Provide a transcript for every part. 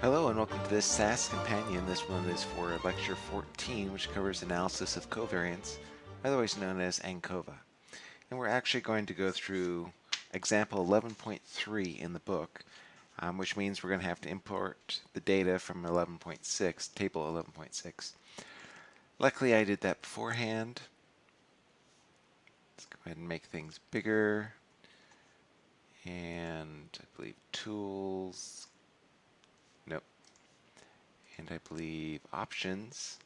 Hello and welcome to this SAS Companion. This one is for Lecture 14, which covers analysis of covariance, otherwise known as ANCOVA. And we're actually going to go through example 11.3 in the book, um, which means we're going to have to import the data from 11.6, table 11.6. Luckily I did that beforehand. Let's go ahead and make things bigger. And I believe tools. And I believe options.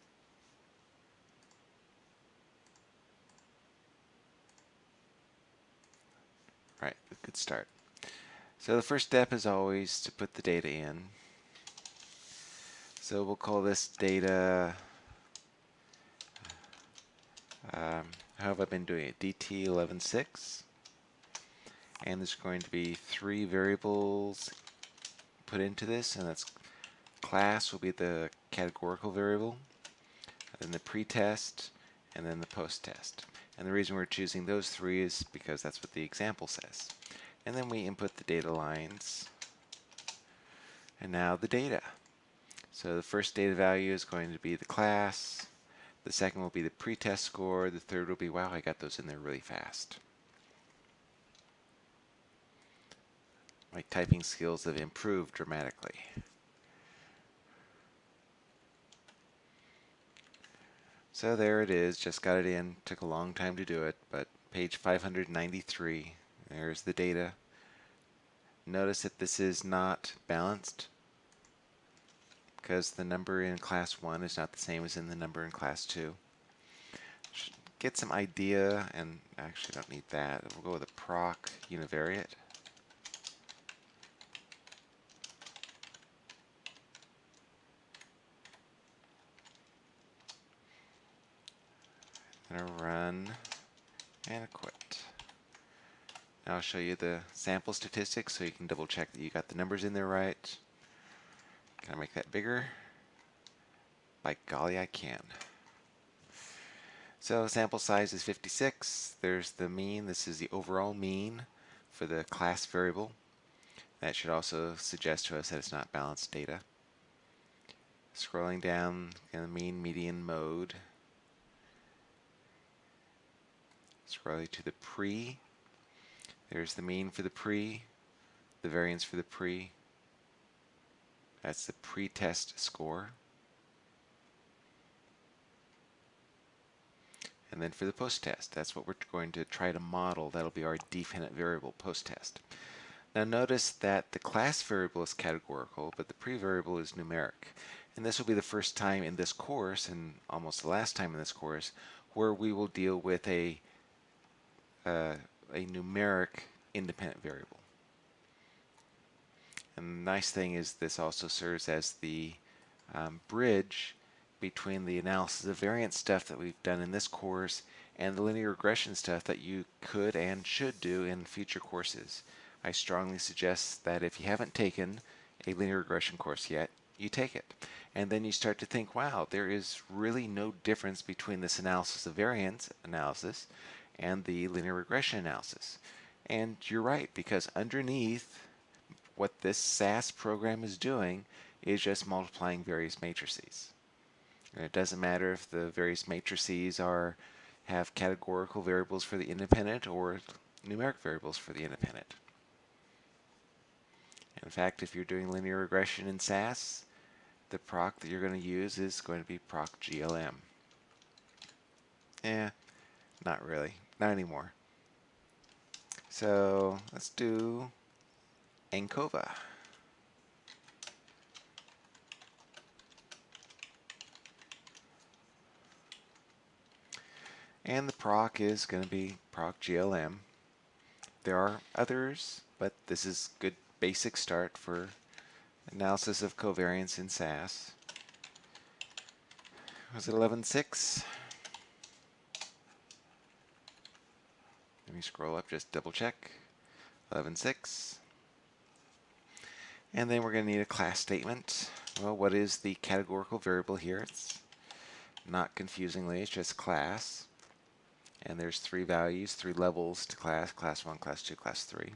Right, good start. So the first step is always to put the data in. So we'll call this data, um, how have I been doing it? DT116. And there's going to be three variables put into this, and that's class will be the categorical variable, then the pretest, and then the post-test. And the reason we're choosing those three is because that's what the example says. And then we input the data lines, and now the data. So the first data value is going to be the class, the second will be the pretest score, the third will be, wow, I got those in there really fast. My typing skills have improved dramatically. So there it is, just got it in, took a long time to do it, but page 593, there's the data. Notice that this is not balanced because the number in class 1 is not the same as in the number in class 2. Get some idea, and actually don't need that, we'll go with a proc univariate. Gonna run and quit. Now I'll show you the sample statistics so you can double check that you got the numbers in there right. Can I make that bigger? By golly, I can. So sample size is 56. There's the mean. This is the overall mean for the class variable. That should also suggest to us that it's not balanced data. Scrolling down the mean median mode, Scroll to the pre. There's the mean for the pre, the variance for the pre. That's the pre-test score. And then for the post-test, that's what we're going to try to model. That'll be our dependent variable post-test. Now notice that the class variable is categorical, but the pre-variable is numeric. And this will be the first time in this course, and almost the last time in this course, where we will deal with a uh, a numeric independent variable. And the nice thing is this also serves as the um, bridge between the analysis of variance stuff that we've done in this course and the linear regression stuff that you could and should do in future courses. I strongly suggest that if you haven't taken a linear regression course yet, you take it. And then you start to think, wow, there is really no difference between this analysis of variance analysis and the linear regression analysis. And you're right, because underneath what this SAS program is doing is just multiplying various matrices. And it doesn't matter if the various matrices are have categorical variables for the independent or numeric variables for the independent. In fact, if you're doing linear regression in SAS, the proc that you're going to use is going to be proc GLM. Yeah, not really. Not anymore. So let's do ANCOVA. And the proc is going to be proc GLM. There are others, but this is good basic start for analysis of covariance in SAS. Was it 11.6? Let me scroll up, just double check. 11.6. And then we're going to need a class statement. Well, what is the categorical variable here? It's not confusingly, it's just class. And there's three values, three levels to class, class 1, class 2, class 3.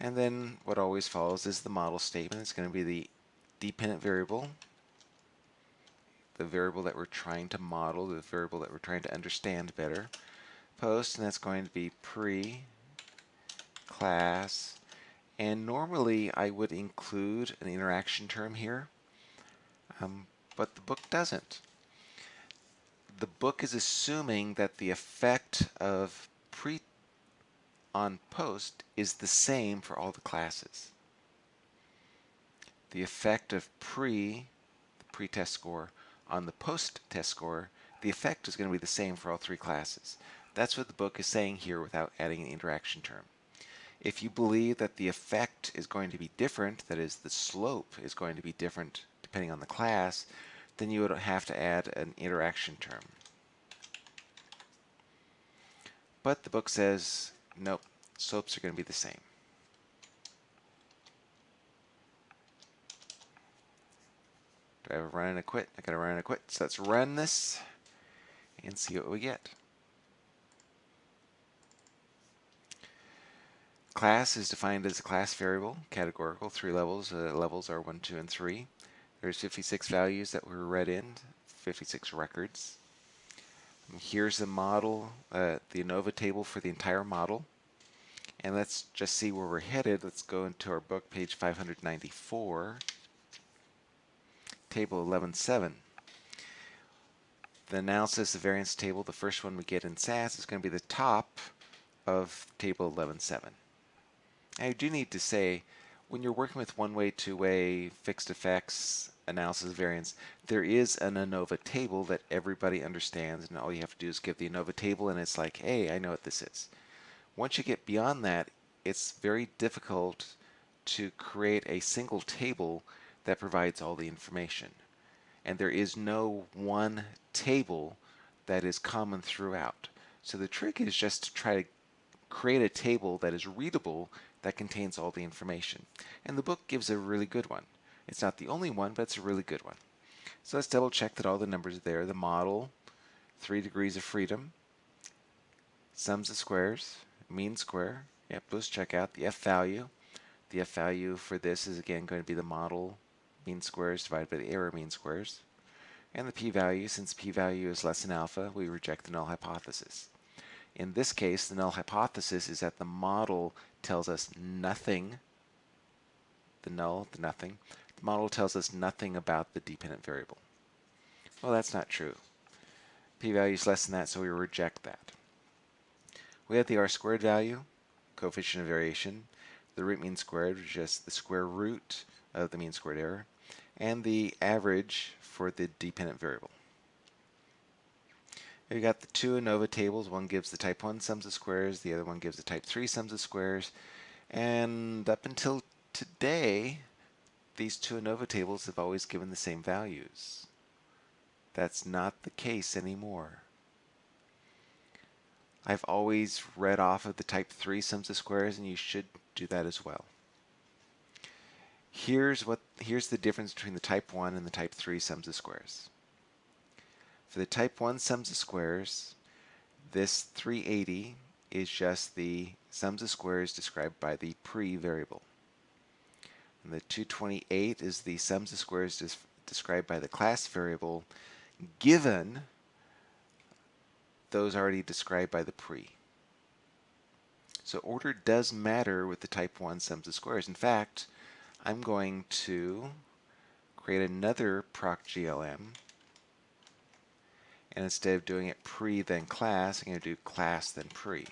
And then what always follows is the model statement. It's going to be the dependent variable, the variable that we're trying to model, the variable that we're trying to understand better. Post, and that's going to be pre class. And normally I would include an interaction term here, um, but the book doesn't. The book is assuming that the effect of pre on post is the same for all the classes. The effect of pre, the pre-test score, on the post-test score, the effect is going to be the same for all three classes. That's what the book is saying here without adding an interaction term. If you believe that the effect is going to be different, that is, the slope is going to be different depending on the class, then you would have to add an interaction term. But the book says, nope, slopes are going to be the same. Do I have a run and a quit? I got a run and a quit. So let's run this and see what we get. Class is defined as a class variable, categorical, three levels. Uh, levels are 1, 2, and 3. There's 56 values that were read in, 56 records. Here's the model, uh, the ANOVA table for the entire model. And let's just see where we're headed. Let's go into our book, page 594, table 11.7. The analysis of variance table, the first one we get in SAS, is going to be the top of table 11.7. I do need to say, when you're working with one-way, two-way, fixed effects, analysis of variance, there is an ANOVA table that everybody understands, and all you have to do is give the ANOVA table, and it's like, hey, I know what this is. Once you get beyond that, it's very difficult to create a single table that provides all the information. And there is no one table that is common throughout. So the trick is just to try to create a table that is readable that contains all the information. And the book gives a really good one. It's not the only one, but it's a really good one. So let's double check that all the numbers are there. The model, three degrees of freedom, sums of squares, mean square. Yep, let's check out the F value. The F value for this is again going to be the model mean squares divided by the error mean squares. And the p-value, since p-value is less than alpha, we reject the null hypothesis. In this case, the null hypothesis is that the model tells us nothing, the null, the nothing, the model tells us nothing about the dependent variable. Well, that's not true. p-value is less than that, so we reject that. We have the r squared value, coefficient of variation, the root mean squared, which is just the square root of the mean squared error, and the average for the dependent variable. We've got the two ANOVA tables. One gives the type 1 sums of squares, the other one gives the type 3 sums of squares. And up until today, these two ANOVA tables have always given the same values. That's not the case anymore. I've always read off of the type 3 sums of squares, and you should do that as well. Here's what here's the difference between the type 1 and the type 3 sums of squares. For the type 1 sums of squares, this 380 is just the sums of squares described by the pre-variable. And the 228 is the sums of squares described by the class variable given those already described by the pre. So order does matter with the type 1 sums of squares. In fact, I'm going to create another proc GLM and instead of doing it pre then class, I'm going to do class then pre.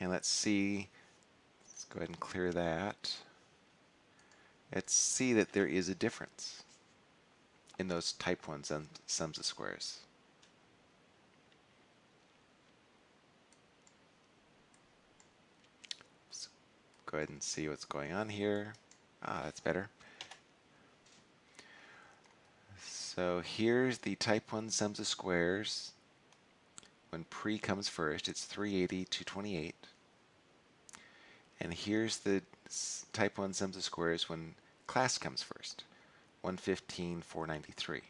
And let's see, let's go ahead and clear that. Let's see that there is a difference in those type 1 sums of squares. Let's go ahead and see what's going on here. Ah, that's better. So here's the type 1 sums of squares. When pre comes first, it's 380, 228. And here's the type 1 sums of squares when class comes first, 115, 493.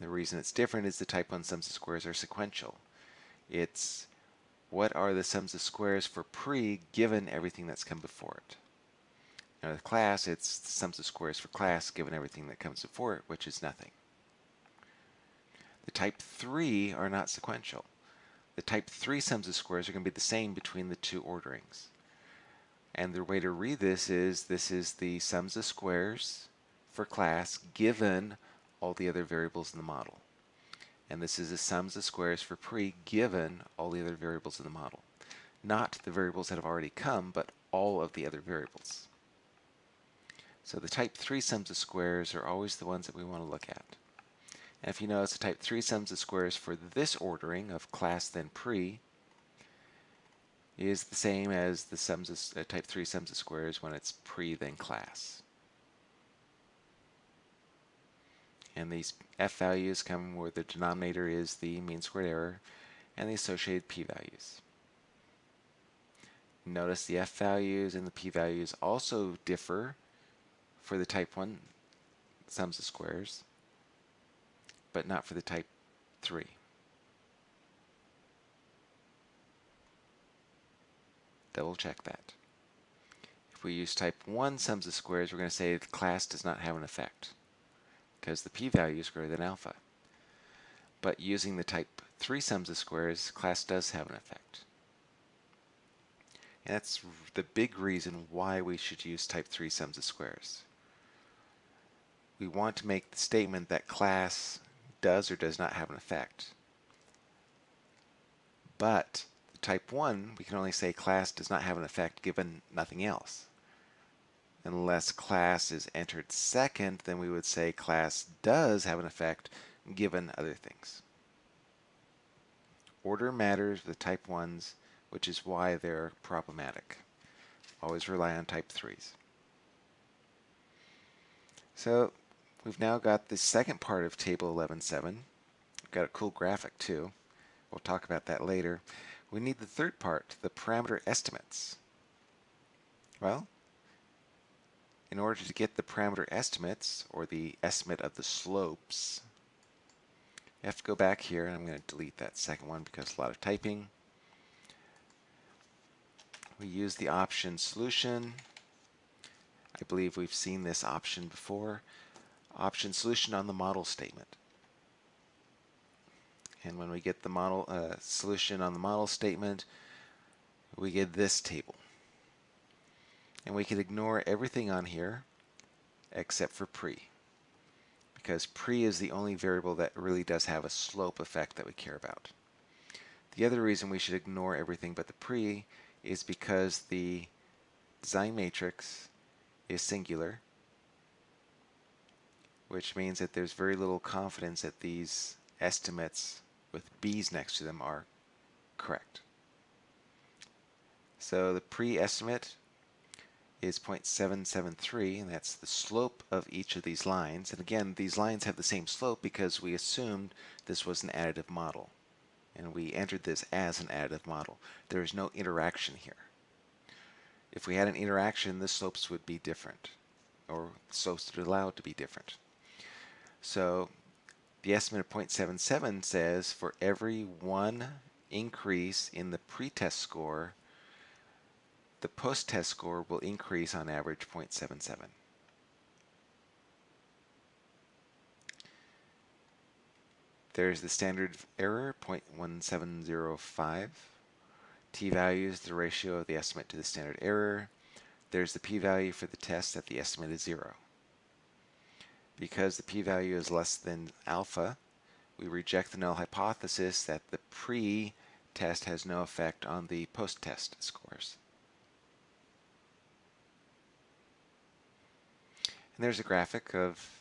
The reason it's different is the type 1 sums of squares are sequential. It's what are the sums of squares for pre given everything that's come before it. Now the class, it's the sums of squares for class given everything that comes before it, which is nothing. The type 3 are not sequential. The type 3 sums of squares are going to be the same between the two orderings. And the way to read this is this is the sums of squares for class given all the other variables in the model. And this is the sums of squares for pre given all the other variables in the model. Not the variables that have already come, but all of the other variables. So the type 3 sums of squares are always the ones that we want to look at. And if you notice the type 3 sums of squares for this ordering of class then pre is the same as the sums of uh, type 3 sums of squares when it's pre then class. And these f values come where the denominator is the mean squared error and the associated p-values. Notice the f values and the p-values also differ for the type 1 sums of squares, but not for the type 3. Double check that. If we use type 1 sums of squares, we're going to say the class does not have an effect because the p-value is greater than alpha. But using the type 3 sums of squares, class does have an effect. And that's the big reason why we should use type 3 sums of squares. We want to make the statement that class does or does not have an effect. But type 1, we can only say class does not have an effect given nothing else. Unless class is entered second, then we would say class does have an effect given other things. Order matters with type 1s, which is why they're problematic. Always rely on type 3s. So we've now got the second part of table 11.7. We've got a cool graphic too. We'll talk about that later. We need the third part, the parameter estimates. Well, in order to get the parameter estimates, or the estimate of the slopes, you have to go back here, and I'm going to delete that second one because a lot of typing. We use the option solution. I believe we've seen this option before. Option solution on the model statement. And when we get the model uh, solution on the model statement, we get this table. And we can ignore everything on here except for pre. Because pre is the only variable that really does have a slope effect that we care about. The other reason we should ignore everything but the pre is because the design matrix is singular, which means that there's very little confidence that these estimates with B's next to them are correct. So the pre-estimate is 0.773, and that's the slope of each of these lines. And again, these lines have the same slope because we assumed this was an additive model. And we entered this as an additive model. There is no interaction here. If we had an interaction, the slopes would be different, or slopes would allow allowed to be different. So the estimate of 0.77 says for every one increase in the pretest score, the post-test score will increase on average 0.77. There's the standard error, 0.1705. t-value is the ratio of the estimate to the standard error. There's the p-value for the test at the estimate is 0. Because the p-value is less than alpha, we reject the null hypothesis that the pre-test has no effect on the post-test scores. And there's a graphic of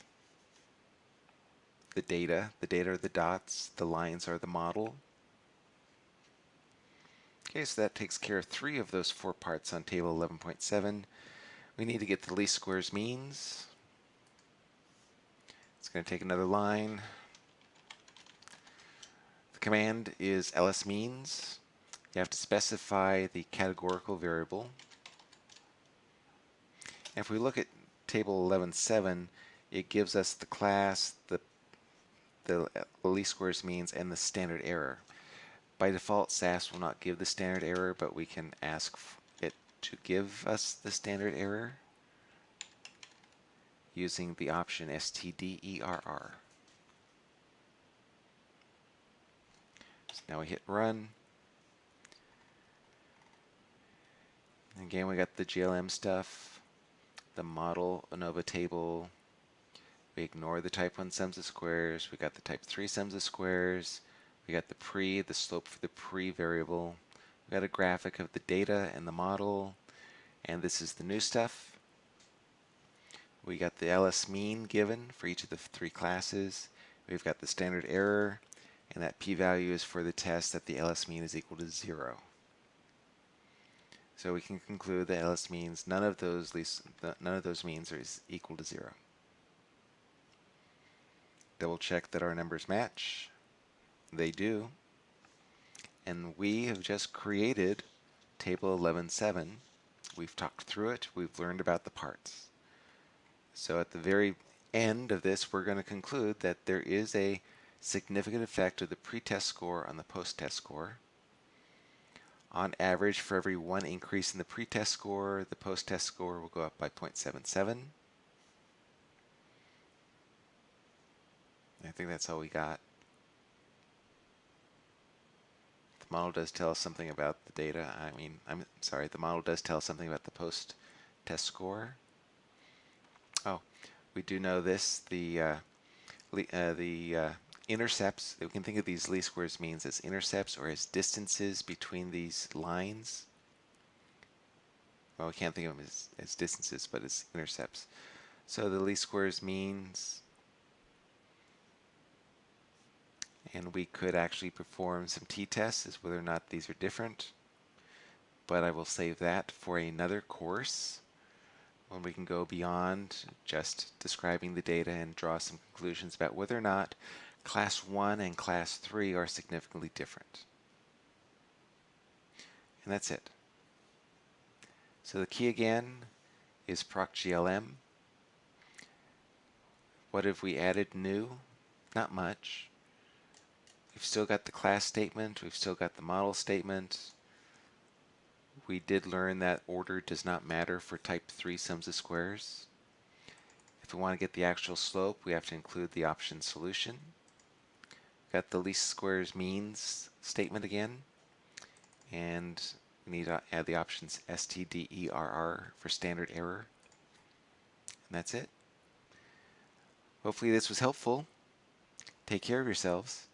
the data. The data are the dots, the lines are the model. Okay, so that takes care of three of those four parts on table 11.7. We need to get the least squares means. It's going to take another line. The command is ls means. You have to specify the categorical variable. And if we look at table 11.7, it gives us the class, the, uh, the least squares means, and the standard error. By default, SAS will not give the standard error, but we can ask it to give us the standard error using the option stderr. So now we hit run. Again, we got the GLM stuff, the model ANOVA table. We ignore the type 1 sums of squares. We got the type 3 sums of squares. We got the pre, the slope for the pre variable. We got a graphic of the data and the model. And this is the new stuff. We got the LS mean given for each of the three classes. We've got the standard error, and that p-value is for the test that the LS mean is equal to zero. So we can conclude that LS means none of those least none of those means are equal to zero. Double check that our numbers match. They do. And we have just created table 11.7. We've talked through it. We've learned about the parts. So at the very end of this, we're going to conclude that there is a significant effect of the pretest score on the post-test score. On average, for every one increase in the pretest score, the post-test score will go up by 0.77. I think that's all we got. The model does tell us something about the data. I mean, I'm sorry, the model does tell us something about the post-test score. We do know this, the, uh, uh, the uh, intercepts, we can think of these least squares means as intercepts or as distances between these lines. Well, we can't think of them as, as distances, but as intercepts. So the least squares means, and we could actually perform some t-tests as whether or not these are different, but I will save that for another course when we can go beyond just describing the data and draw some conclusions about whether or not Class 1 and Class 3 are significantly different. And that's it. So the key again is procglm. What have we added new? Not much. We've still got the class statement, we've still got the model statement. We did learn that order does not matter for type 3 sums of squares. If we want to get the actual slope, we have to include the option solution. We've Got the least squares means statement again. And we need to add the options stderr for standard error. And that's it. Hopefully this was helpful. Take care of yourselves.